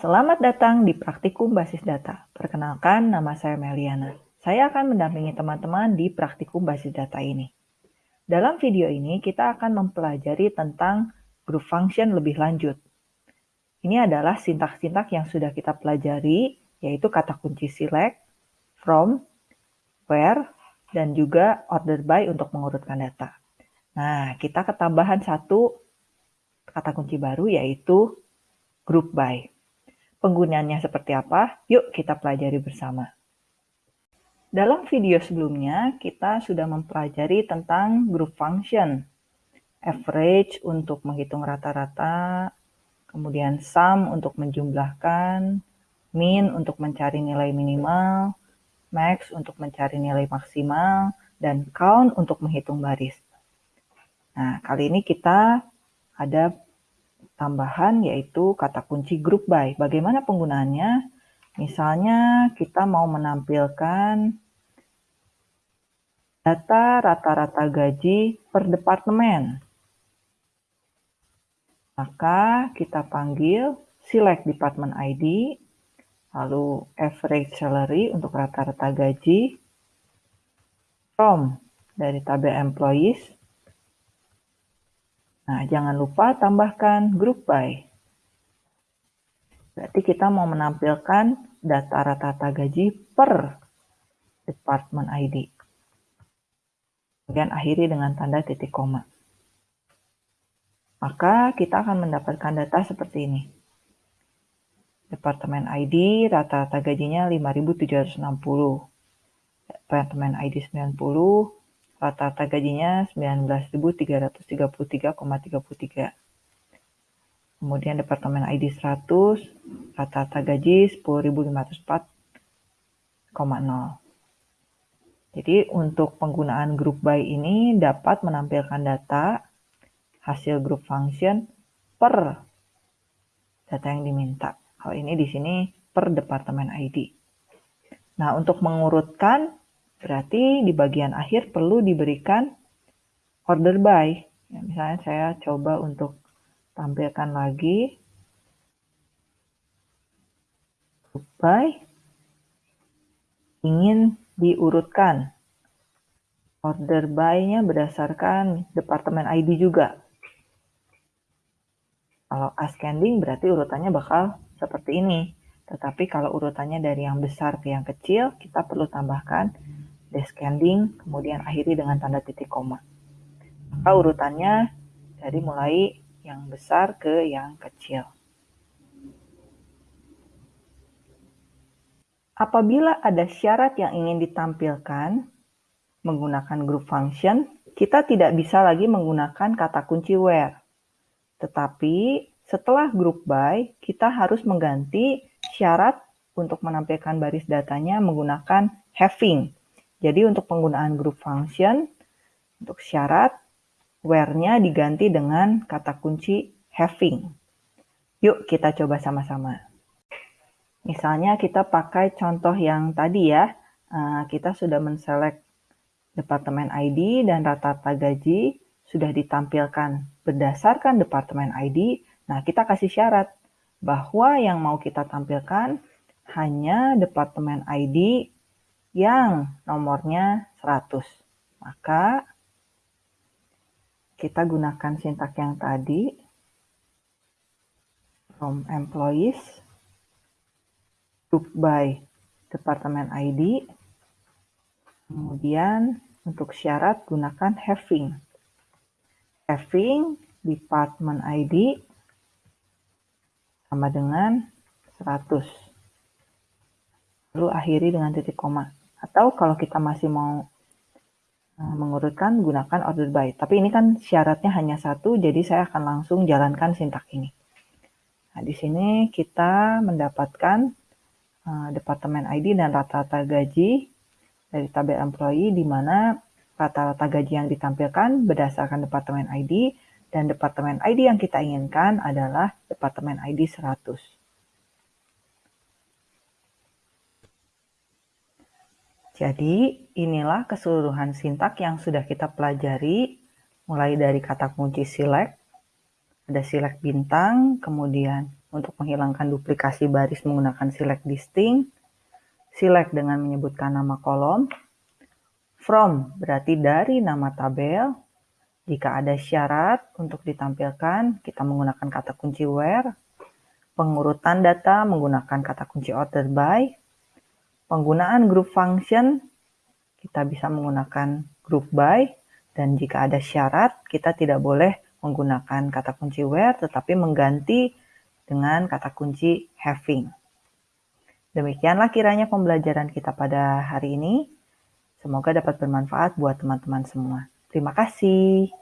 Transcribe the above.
Selamat datang di Praktikum Basis Data. Perkenalkan, nama saya Meliana. Saya akan mendampingi teman-teman di Praktikum Basis Data ini. Dalam video ini, kita akan mempelajari tentang group function lebih lanjut. Ini adalah sintak-sintak yang sudah kita pelajari, yaitu kata kunci select, from, where, dan juga order by untuk mengurutkan data. Nah, kita ketambahan satu kata kunci baru, yaitu group by. Penggunaannya seperti apa? Yuk kita pelajari bersama. Dalam video sebelumnya, kita sudah mempelajari tentang group function. Average untuk menghitung rata-rata, kemudian sum untuk menjumlahkan, min untuk mencari nilai minimal, max untuk mencari nilai maksimal, dan count untuk menghitung baris. Nah, kali ini kita ada tambahan yaitu kata kunci group by. Bagaimana penggunaannya? Misalnya kita mau menampilkan data rata-rata gaji per departemen. Maka kita panggil select department ID, lalu average salary untuk rata-rata gaji, from dari tabel employees, Nah, jangan lupa tambahkan group by. Berarti kita mau menampilkan data rata-rata gaji per department ID. Kemudian akhiri dengan tanda titik koma. Maka kita akan mendapatkan data seperti ini. Departemen ID rata-rata gajinya 5.760. Departemen ID 90 Rata-rata gajinya 19.333,33. Kemudian Departemen ID 100, rata-rata gaji 10.504,0. Jadi untuk penggunaan group by ini dapat menampilkan data hasil group function per data yang diminta. Hal ini di sini per departemen ID. Nah, untuk mengurutkan Berarti di bagian akhir perlu diberikan order by. Ya, misalnya saya coba untuk tampilkan lagi by ingin diurutkan. Order by-nya berdasarkan departemen ID juga. Kalau ascending berarti urutannya bakal seperti ini. Tetapi kalau urutannya dari yang besar ke yang kecil, kita perlu tambahkan descending, kemudian akhiri dengan tanda titik koma. Maka urutannya dari mulai yang besar ke yang kecil. Apabila ada syarat yang ingin ditampilkan menggunakan group function, kita tidak bisa lagi menggunakan kata kunci where. Tetapi setelah group by, kita harus mengganti syarat untuk menampilkan baris datanya menggunakan having jadi untuk penggunaan group function, untuk syarat, where-nya diganti dengan kata kunci having. Yuk kita coba sama-sama. Misalnya kita pakai contoh yang tadi ya, eh, kita sudah menselect departemen ID dan rata-rata gaji sudah ditampilkan berdasarkan departemen ID. Nah, kita kasih syarat bahwa yang mau kita tampilkan hanya departemen ID yang nomornya 100. Maka kita gunakan sintak yang tadi from employees group by departemen ID kemudian untuk syarat gunakan having. Having department ID sama dengan 100 lalu akhiri dengan titik koma atau kalau kita masih mau eh, mengurutkan, gunakan order by. Tapi ini kan syaratnya hanya satu, jadi saya akan langsung jalankan sintak ini. Nah, di sini kita mendapatkan uh, departemen ID dan rata-rata gaji dari tabel employee, di mana rata-rata gaji yang ditampilkan berdasarkan departemen ID, dan departemen ID yang kita inginkan adalah departemen ID 100. Jadi inilah keseluruhan sintak yang sudah kita pelajari mulai dari kata kunci select, ada select bintang, kemudian untuk menghilangkan duplikasi baris menggunakan select distinct, select dengan menyebutkan nama kolom, from berarti dari nama tabel, jika ada syarat untuk ditampilkan, kita menggunakan kata kunci where, pengurutan data menggunakan kata kunci order by, penggunaan group function, kita bisa menggunakan group by, dan jika ada syarat, kita tidak boleh menggunakan kata kunci where, tetapi mengganti dengan kata kunci having. Demikianlah kiranya pembelajaran kita pada hari ini. Semoga dapat bermanfaat buat teman-teman semua. Terima kasih.